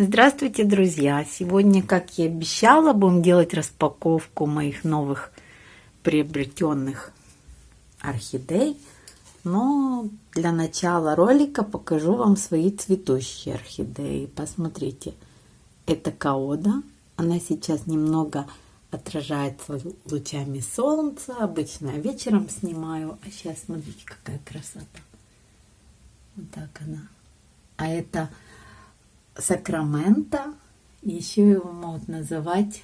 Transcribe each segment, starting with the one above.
Здравствуйте, друзья! Сегодня, как и обещала, будем делать распаковку моих новых приобретенных орхидей. Но для начала ролика покажу вам свои цветущие орхидеи. Посмотрите, это каода. Она сейчас немного отражается лучами солнца. Обычно вечером снимаю. А сейчас смотрите, какая красота. Вот так она. А это Сакраменто. Еще его могут называть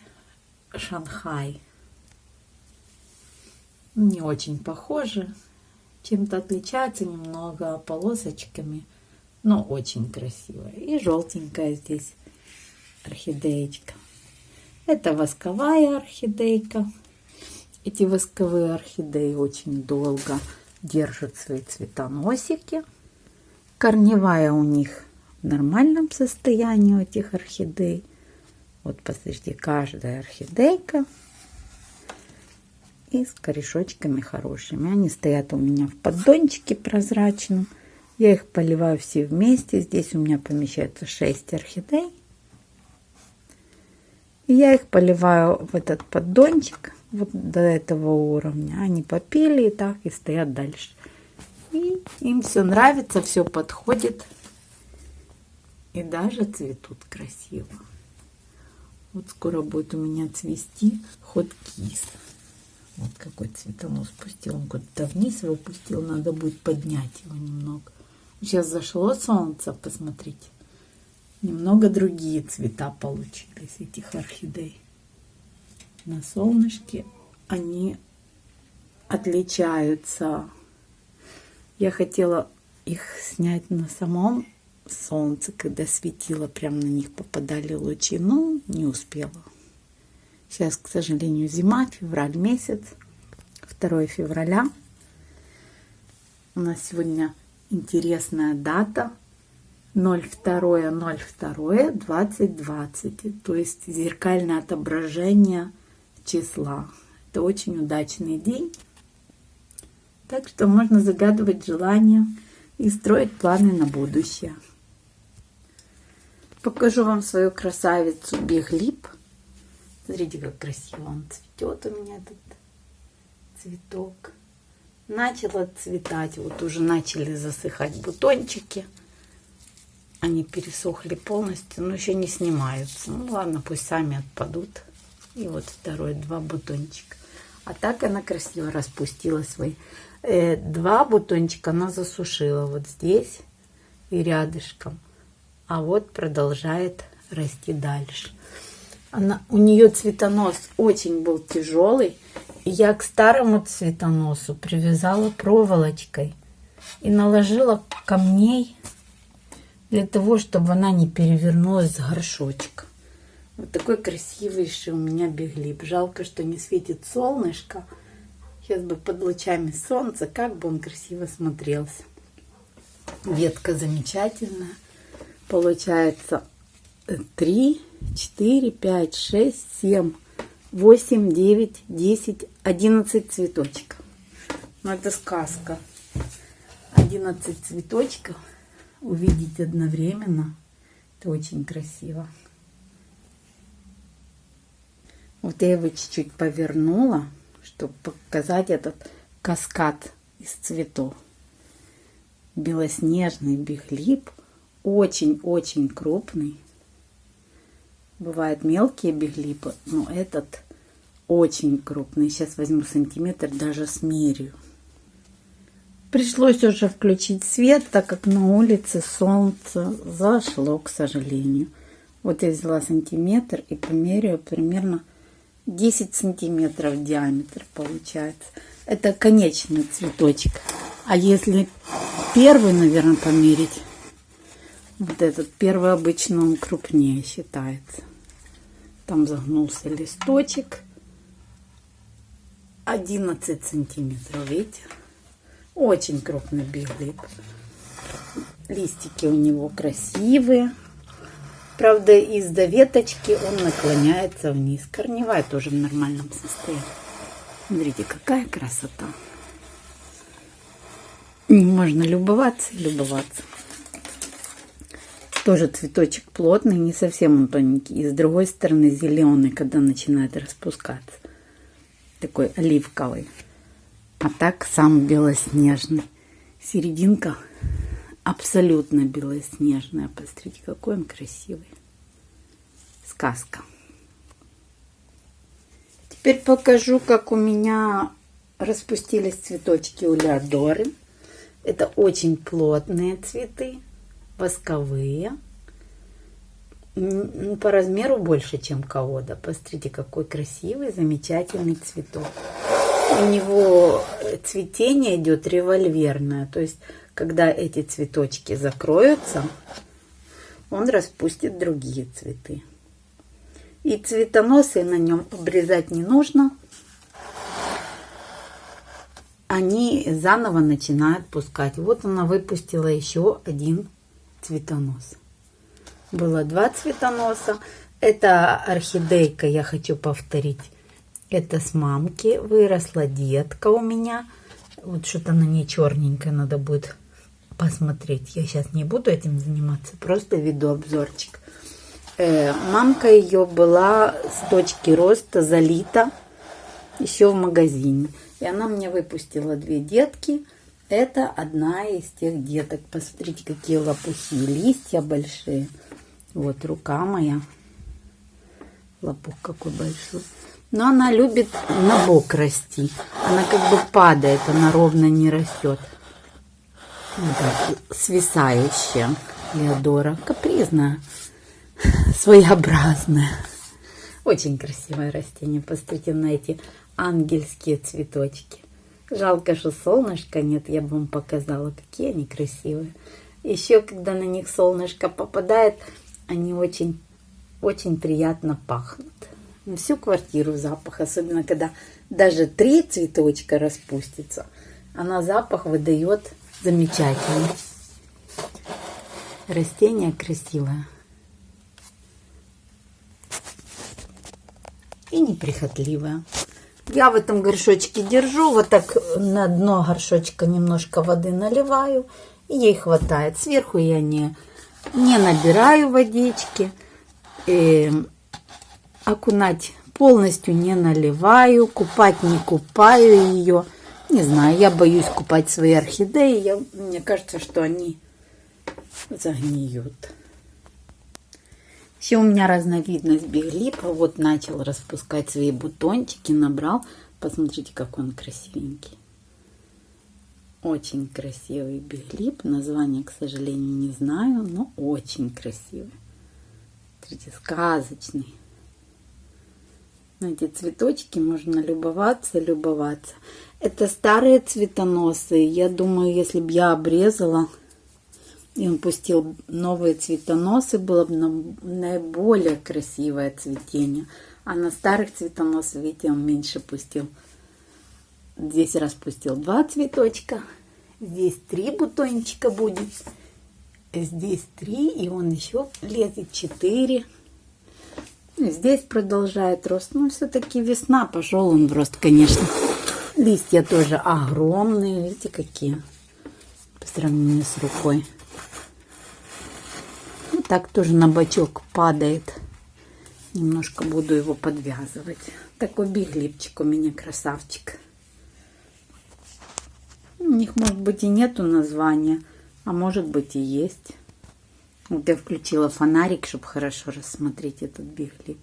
Шанхай. Не очень похожи. Чем-то отличается немного полосочками. Но очень красивая. И желтенькая здесь орхидеечка. Это восковая орхидейка. Эти восковые орхидеи очень долго держат свои цветоносики. Корневая у них нормальном состоянии этих орхидей. Вот посмотрите, каждая орхидейка и с корешочками хорошими. Они стоят у меня в поддончике прозрачном. Я их поливаю все вместе. Здесь у меня помещается 6 орхидей. И я их поливаю в этот поддончик вот до этого уровня. Они попили и так и стоят дальше. И им все нравится, все подходит. И даже цветут красиво. Вот скоро будет у меня цвести ход кис. Вот какой цветонос пустил. Он куда-то вниз его пустил. Надо будет поднять его немного. Сейчас зашло солнце, посмотрите. Немного другие цвета получились этих орхидей. На солнышке они отличаются. Я хотела их снять на самом солнце, когда светило, прям на них попадали лучи, но не успела. Сейчас, к сожалению, зима, февраль месяц, 2 февраля. У нас сегодня интересная дата 02.02.2020, то есть зеркальное отображение числа. Это очень удачный день. Так что можно загадывать желания и строить планы на будущее. Покажу вам свою красавицу Беглип. Смотрите, как красиво он цветет у меня тут цветок. Начал отцветать, вот уже начали засыхать бутончики. Они пересохли полностью, но еще не снимаются. Ну ладно, пусть сами отпадут. И вот второй, два бутончика. А так она красиво распустила свои. Э, два бутончика она засушила вот здесь и рядышком а вот продолжает расти дальше. Она, у нее цветонос очень был тяжелый, и я к старому цветоносу привязала проволочкой и наложила камней для того, чтобы она не перевернулась с горшочка. Вот такой красивейший у меня беглип. Жалко, что не светит солнышко. Сейчас бы под лучами солнца, как бы он красиво смотрелся. Ветка замечательная получается 3, 4, 5, 6, 7, 8, 9, 10, 11 цветочков. Ну, это сказка. 11 цветочков увидеть одновременно. Это очень красиво. Вот я его чуть-чуть повернула, чтобы показать этот каскад из цветов. Белоснежный биглип – очень-очень крупный. Бывают мелкие беглипы, но этот очень крупный. Сейчас возьму сантиметр, даже смерю. Пришлось уже включить свет, так как на улице солнце зашло, к сожалению. Вот я взяла сантиметр и померяю примерно 10 сантиметров диаметр получается. Это конечный цветочек. А если первый, наверное, померить, вот этот первый обычно он крупнее считается. Там загнулся листочек. 11 сантиметров, видите? Очень крупный биглип. Листики у него красивые. Правда, из-за веточки он наклоняется вниз. Корневая тоже в нормальном состоянии. Смотрите, какая красота. Можно любоваться и любоваться. Тоже цветочек плотный, не совсем он тоненький. И с другой стороны зеленый, когда начинает распускаться. Такой оливковый. А так сам белоснежный. Серединка абсолютно белоснежная. Посмотрите, какой он красивый. Сказка. Теперь покажу, как у меня распустились цветочки у Леодоры. Это очень плотные цветы, восковые. По размеру больше, чем колода. Посмотрите, какой красивый, замечательный цветок. У него цветение идет револьверное. То есть, когда эти цветочки закроются, он распустит другие цветы. И цветоносы на нем обрезать не нужно. Они заново начинают пускать. Вот она выпустила еще один цветонос. Было два цветоноса. Это орхидейка, я хочу повторить. Это с мамки выросла детка у меня. Вот что-то на ней черненькое надо будет посмотреть. Я сейчас не буду этим заниматься, просто веду обзорчик. Э, мамка ее была с точки роста залита еще в магазине. И она мне выпустила две детки. Это одна из тех деток. Посмотрите, какие лопухи. Листья большие. Вот рука моя. Лопух какой большой. Но она любит на бок расти. Она как бы падает, она ровно не растет. Вот так, свисающая Леодора. Капризная своеобразное. Очень красивое растение. Посмотрите на эти ангельские цветочки. Жалко, что солнышка нет, я бы вам показала, какие они красивые. Еще, когда на них солнышко попадает, они очень, очень приятно пахнут. На всю квартиру запах, особенно когда даже три цветочка распустится, она запах выдает замечательный. Растение красивое. и неприхотливая. Я в этом горшочке держу, вот так на дно горшочка немножко воды наливаю, и ей хватает. Сверху я не, не набираю водички, и окунать полностью не наливаю, купать не купаю ее. Не знаю, я боюсь купать свои орхидеи, я, мне кажется, что они загниют. Еще у меня разновидность биглипа. Вот начал распускать свои бутончики, набрал. Посмотрите, как он красивенький. Очень красивый биглип. Название, к сожалению, не знаю, но очень красивый. Смотрите, сказочный. На эти цветочки можно любоваться, любоваться. Это старые цветоносы. Я думаю, если бы я обрезала и он пустил новые цветоносы, было бы наиболее красивое цветение. А на старых цветоносах, видите, он меньше пустил. Здесь распустил два цветочка. Здесь три бутончика будет. Здесь три, и он еще лезет четыре. Здесь продолжает рост. Ну, все-таки весна, пошел он в рост, конечно. Листья тоже огромные, видите, какие по сравнению с рукой так тоже на бочок падает. Немножко буду его подвязывать. Такой биглипчик у меня красавчик. У них, может быть, и нету названия, а может быть и есть. Вот я включила фонарик, чтобы хорошо рассмотреть этот биглип.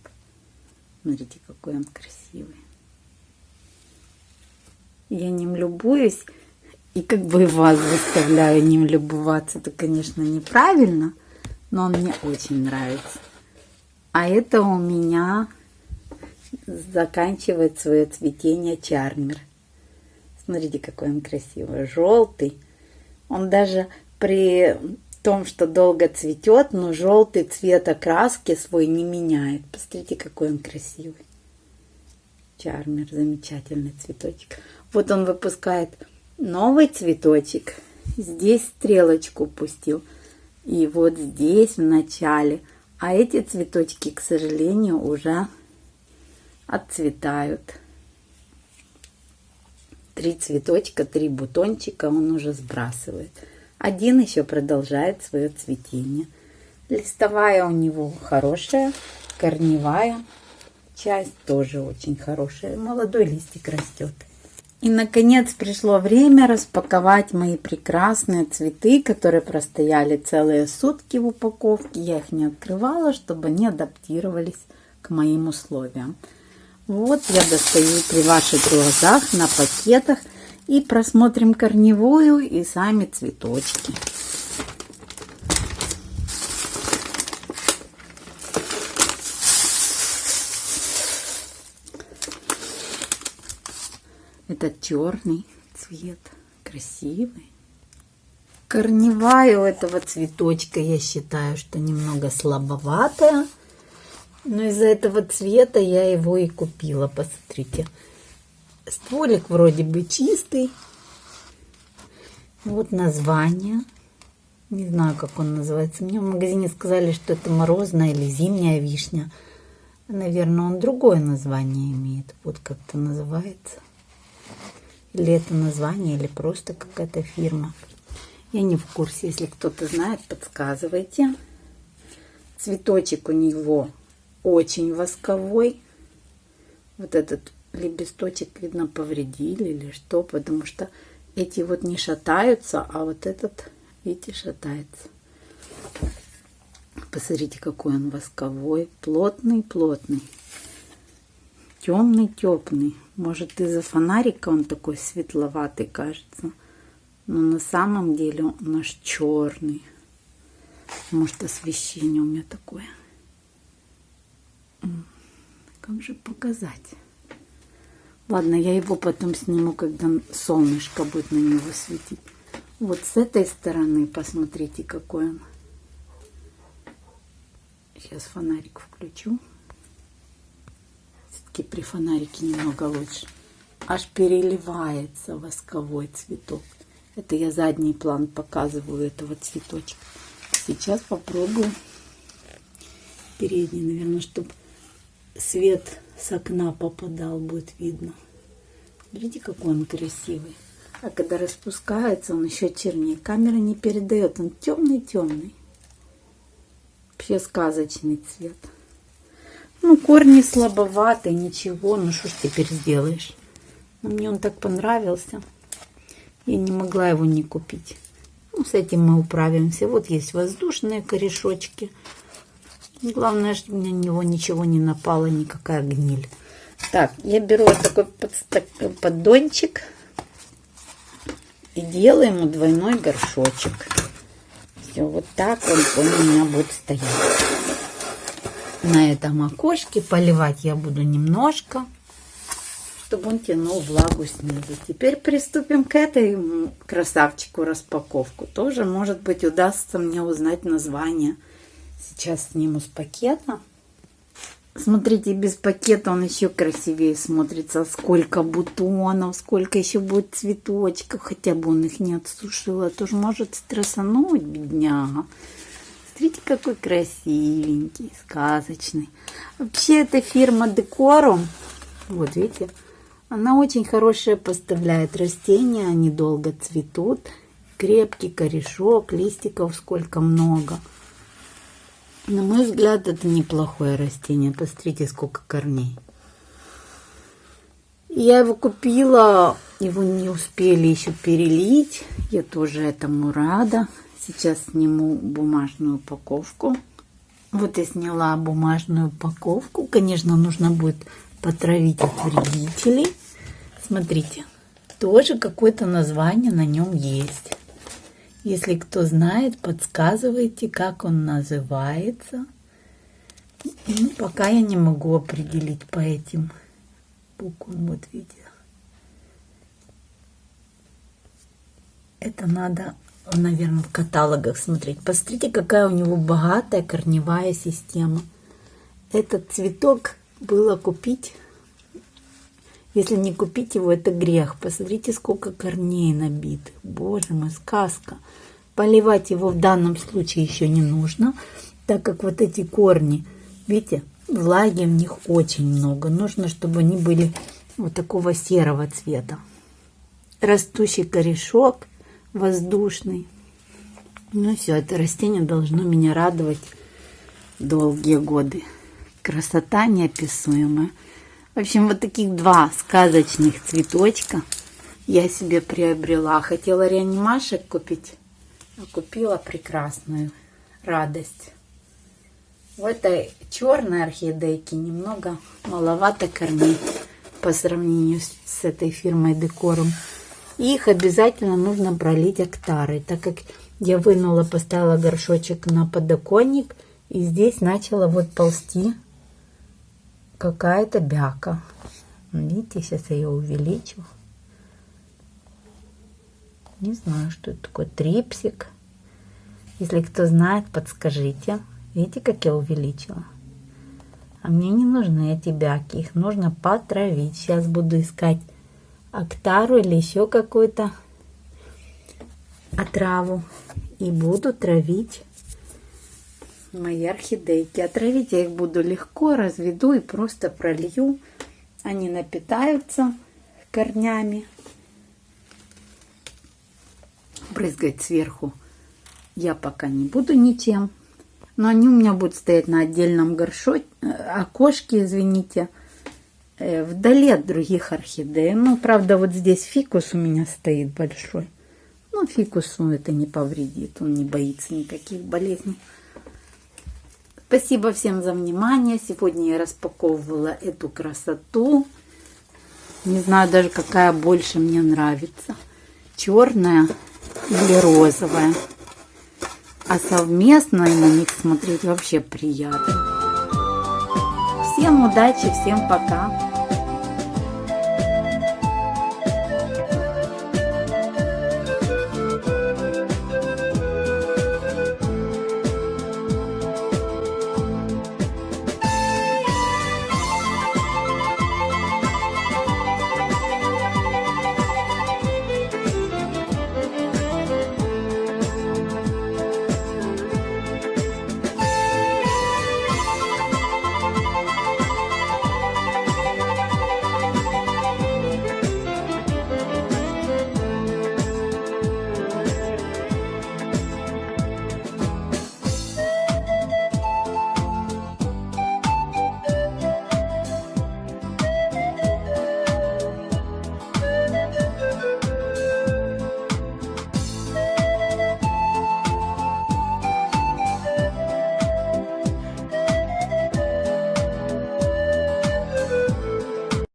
Смотрите, какой он красивый. Я ним любуюсь и как бы вас заставляю ним любоваться. Это, конечно, неправильно но он мне очень нравится. А это у меня заканчивает свое цветение чармер. Смотрите, какой он красивый, желтый. Он даже при том, что долго цветет, но желтый цвет окраски свой не меняет. Посмотрите, какой он красивый. Чармер, замечательный цветочек. Вот он выпускает новый цветочек. Здесь стрелочку пустил. И вот здесь в начале. А эти цветочки, к сожалению, уже отцветают. Три цветочка, три бутончика он уже сбрасывает. Один еще продолжает свое цветение. Листовая у него хорошая, корневая часть тоже очень хорошая. Молодой листик растет. И, наконец, пришло время распаковать мои прекрасные цветы, которые простояли целые сутки в упаковке. Я их не открывала, чтобы они адаптировались к моим условиям. Вот я достаю при ваших глазах на пакетах и просмотрим корневую и сами цветочки. Это черный цвет, красивый. Корневая у этого цветочка, я считаю, что немного слабоватая. Но из-за этого цвета я его и купила. Посмотрите. Стволик вроде бы чистый. Вот название. Не знаю, как он называется. Мне в магазине сказали, что это морозная или зимняя вишня. Наверное, он другое название имеет. Вот как-то называется. Или это название, или просто какая-то фирма. Я не в курсе. Если кто-то знает, подсказывайте. Цветочек у него очень восковой. Вот этот лепесточек, видно, повредили или что, потому что эти вот не шатаются, а вот этот, видите, шатается. Посмотрите, какой он восковой, плотный, плотный, темный, теплый. Может, из-за фонарика он такой светловатый кажется. Но на самом деле он аж черный. Может, освещение у меня такое. Как же показать? Ладно, я его потом сниму, когда солнышко будет на него светить. Вот с этой стороны посмотрите, какой он. Сейчас фонарик включу все-таки при фонарике немного лучше. Аж переливается восковой цветок. Это я задний план показываю этого цветочка. Сейчас попробую передний, наверное, чтобы свет с окна попадал, будет видно. Видите, какой он красивый. А когда распускается, он еще чернее. Камера не передает, он темный-темный. Вообще сказочный цвет. Ну, корни слабоватые, ничего. Ну, что ж теперь сделаешь? Но мне он так понравился. Я не могла его не купить. Ну, с этим мы управимся. Вот есть воздушные корешочки. Главное, чтобы на него ничего не напало, никакая гниль. Так, я беру вот такой поддончик и делаю ему двойной горшочек. Все, вот так он у меня будет стоять на этом окошке. Поливать я буду немножко, чтобы он тянул влагу снизу. Теперь приступим к этой красавчику распаковку. Тоже, может быть, удастся мне узнать название. Сейчас сниму с пакета. Смотрите, без пакета он еще красивее смотрится. Сколько бутонов, сколько еще будет цветочков. Хотя бы он их не отсушил. Это же может стрессануть, бедняга. Смотрите, какой красивенький, сказочный. Вообще, эта фирма Декорум, вот видите, она очень хорошая поставляет растения, они долго цветут. Крепкий корешок, листиков сколько много. На мой взгляд, это неплохое растение. Посмотрите, сколько корней. Я его купила, его не успели еще перелить. Я тоже этому рада. Сейчас сниму бумажную упаковку. Вот я сняла бумажную упаковку. Конечно, нужно будет потравить от вредителей. Смотрите, тоже какое-то название на нем есть. Если кто знает, подсказывайте, как он называется. Ну, пока я не могу определить по этим буквам. Вот видите. Это надо наверное, в каталогах смотреть. Посмотрите, какая у него богатая корневая система. Этот цветок было купить. Если не купить его, это грех. Посмотрите, сколько корней набитых. Боже мой, сказка. Поливать его в данном случае еще не нужно, так как вот эти корни, видите, влаги в них очень много. Нужно, чтобы они были вот такого серого цвета. Растущий корешок воздушный. Ну все, это растение должно меня радовать долгие годы. Красота неописуемая. В общем, вот таких два сказочных цветочка я себе приобрела. Хотела реанимашек купить, а купила прекрасную радость. В этой черной орхидейке немного маловато корней по сравнению с этой фирмой Декорум. Их обязательно нужно пролить актарой, так как я вынула, поставила горшочек на подоконник, и здесь начала вот ползти какая-то бяка. Видите, сейчас я ее увеличу. Не знаю, что это такое. Трипсик. Если кто знает, подскажите. Видите, как я увеличила? А мне не нужны эти бяки. Их нужно потравить. Сейчас буду искать актару или еще какую-то отраву. И буду травить мои орхидейки. Отравить я их буду легко, разведу и просто пролью. Они напитаются корнями. Брызгать сверху я пока не буду ничем. Но они у меня будут стоять на отдельном горшочке, э, окошке, извините, вдали от других орхидей. Ну, правда, вот здесь фикус у меня стоит большой. Ну, фикусу это не повредит, он не боится никаких болезней. Спасибо всем за внимание. Сегодня я распаковывала эту красоту. Не знаю даже, какая больше мне нравится. Черная или розовая. А совместно на них смотреть вообще приятно. Всем удачи, всем пока.